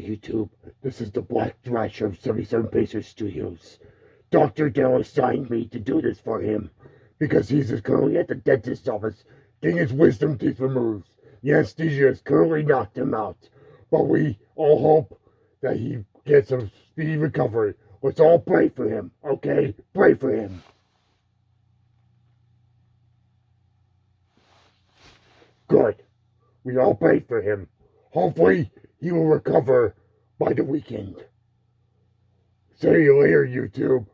YouTube. This is the Black Thrasher of 77 Pacers Studios. Dr. Dell assigned me to do this for him because he's currently at the dentist's office getting his wisdom teeth removed. The anesthesia has currently knocked him out, but we all hope that he gets a speedy recovery. Let's all pray for him, okay? Pray for him. Good. We all pray for him. Hopefully, he will recover by the weekend. See you later, YouTube.